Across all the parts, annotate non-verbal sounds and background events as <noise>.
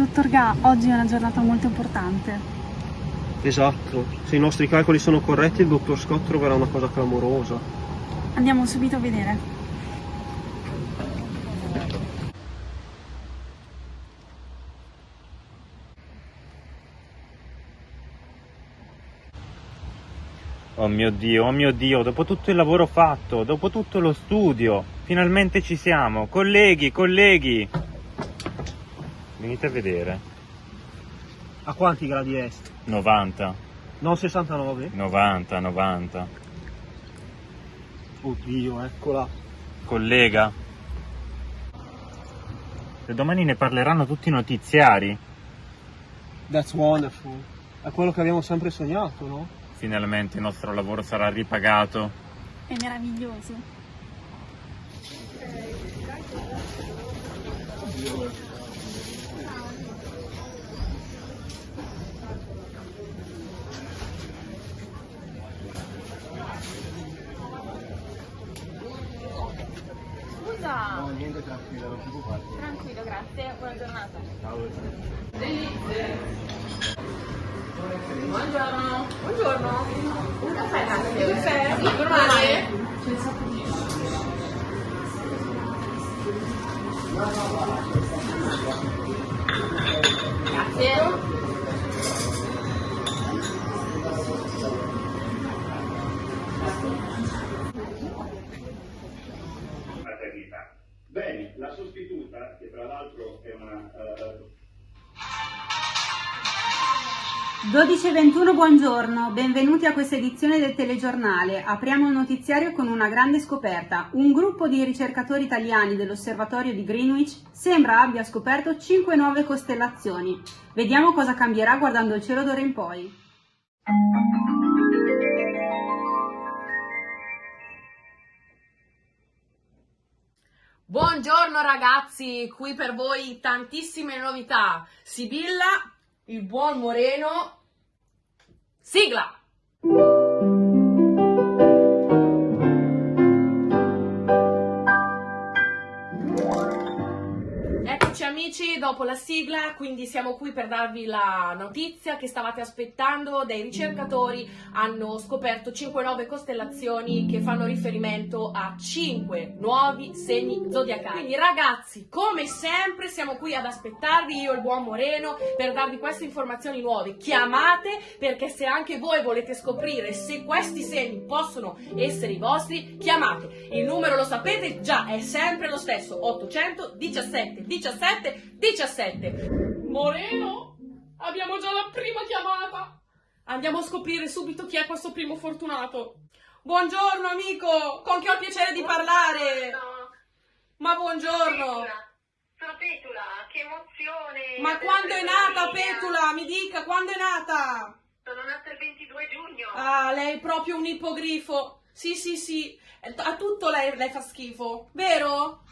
Dottor Ga, oggi è una giornata molto importante. Esatto, se i nostri calcoli sono corretti il dottor Scott troverà una cosa clamorosa. Andiamo subito a vedere. Oh mio Dio, oh mio Dio, dopo tutto il lavoro fatto, dopo tutto lo studio, finalmente ci siamo. Colleghi, colleghi, venite a vedere. A quanti gradi est? 90, Non 69? 90, 90. Oddio, eccola. Collega, se domani ne parleranno tutti i notiziari, That's wonderful. È quello che abbiamo sempre sognato, no? finalmente il nostro lavoro sarà ripagato. È meraviglioso. Scusa, niente, tranquillo, non ti preoccupare. tranquillo, grazie, buona giornata. Buongiorno. Buongiorno. Un caffè, grazie. Un caffè? Sì, normale? Grazie. 天12.21 buongiorno, benvenuti a questa edizione del telegiornale. Apriamo il notiziario con una grande scoperta. Un gruppo di ricercatori italiani dell'osservatorio di Greenwich sembra abbia scoperto 5 nuove costellazioni. Vediamo cosa cambierà guardando il cielo d'ora in poi. Buongiorno ragazzi, qui per voi tantissime novità. Sibilla, il buon Moreno. Sigla! Amici, dopo la sigla, quindi siamo qui per darvi la notizia che stavate aspettando. Dei ricercatori hanno scoperto 5 nuove costellazioni che fanno riferimento a 5 nuovi segni zodiacali. Quindi ragazzi, come sempre siamo qui ad aspettarvi, io e il buon Moreno, per darvi queste informazioni nuove. Chiamate perché se anche voi volete scoprire se questi segni possono essere i vostri, chiamate. Il numero lo sapete già, è sempre lo stesso, 817 17 17. Moreno, abbiamo già la prima chiamata. Andiamo a scoprire subito chi è questo primo fortunato. Buongiorno amico, con chi ho il piacere di parlare? Ma buongiorno. Sono Petula, che emozione! Ma quando è nata. Petula? Mi dica, quando è nata? Sono nata il 22 giugno. Ah, lei è proprio un ippogrifo. Sì, sì, sì. A tutto lei, lei fa schifo, vero? Eh,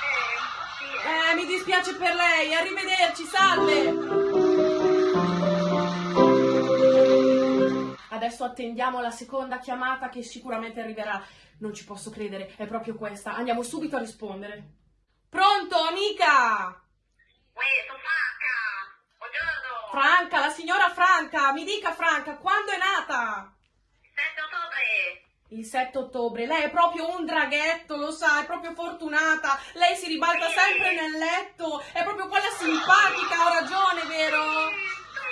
sì, Eh, mi dispiace per lei. Arrivederci, salve. Adesso attendiamo la seconda chiamata che sicuramente arriverà. Non ci posso credere, è proprio questa. Andiamo subito a rispondere. Pronto, amica? Uè, sono Franca! Buongiorno! Franca, la signora Franca, mi dica Franca, quando è nata? 7 ottobre! Il 7 ottobre, lei è proprio un draghetto, lo sa, è proprio fortunata. Lei si ribalta sempre nel letto, è proprio quella simpatica, ho ragione, vero?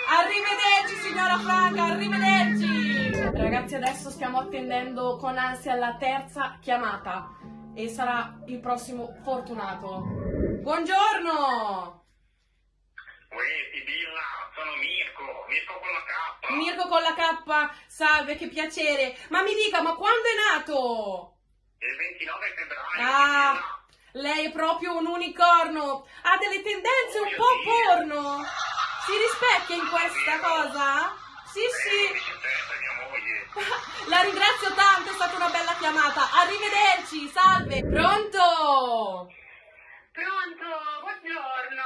Arrivederci signora Franca, arrivederci! Ragazzi, adesso stiamo attendendo con ansia la terza chiamata e sarà il prossimo fortunato. Buongiorno! Uè, Sibilla, sono Mirko, Mirko con la K. Mirko con la K, salve, che piacere. Ma mi dica, ma quando è nato? Il 29 febbraio, Ah, lei è proprio un unicorno. Ha delle tendenze un po' porno. Si rispecchia in questa cosa? Sì. Eh, sì. <laughs> La ringrazio tanto, è stata una bella chiamata. Arrivederci, salve. Pronto? Pronto? Buongiorno!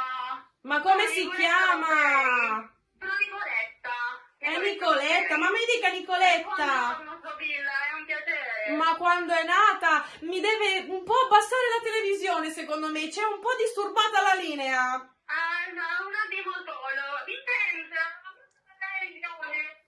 Ma come Sono si chiama? Roselli. Sono Nicoletta! È Nicoletta, ma mi dica Nicoletta. Sibilla, è un piacere! Ma quando è nata mi deve un po' abbassare la televisione, secondo me. C'è un po' disturbata la linea. Ah, no, una primo solo. Televisione.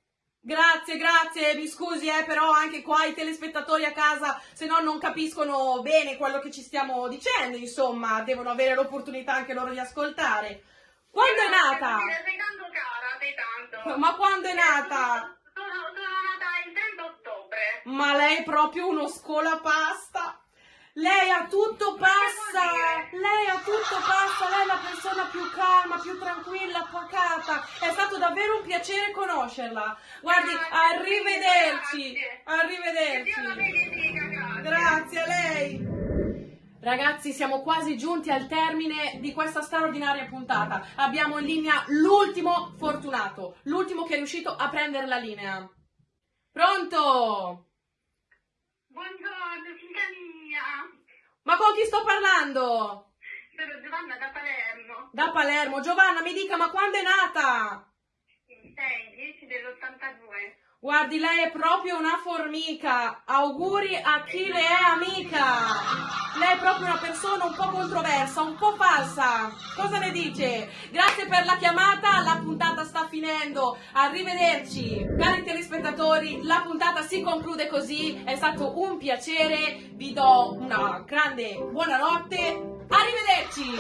Grazie, grazie, mi scusi, eh, però anche qua i telespettatori a casa, se no non capiscono bene quello che ci stiamo dicendo, insomma, devono avere l'opportunità anche loro di ascoltare. Quando è nata? Sei tanto cara, sei tanto. Ma quando è nata? Sono, sono nata il 30 ottobre. Ma lei è proprio uno scolapasta. Lei a tutto passa, lei a tutto passa, lei è la persona più calma, più tranquilla, pacata. È stato davvero un piacere conoscerla. Guardi, arrivederci, arrivederci. Grazie a lei. Ragazzi, siamo quasi giunti al termine di questa straordinaria puntata. Abbiamo in linea l'ultimo fortunato, l'ultimo che è riuscito a prendere la linea. Pronto? Ma con chi sto parlando? Sono Giovanna da Palermo. Da Palermo. Giovanna, mi dica, ma quando è nata? Il 6, 10 dell'82. Guardi, lei è proprio una formica. Auguri a chi le è amica. Lei è proprio una persona un po' controversa, un po' falsa. Cosa ne dice? Grazie per la chiamata, la puntata finendo. Arrivederci. Cari telespettatori, la puntata si conclude così. È stato un piacere. Vi do una grande buonanotte. Arrivederci.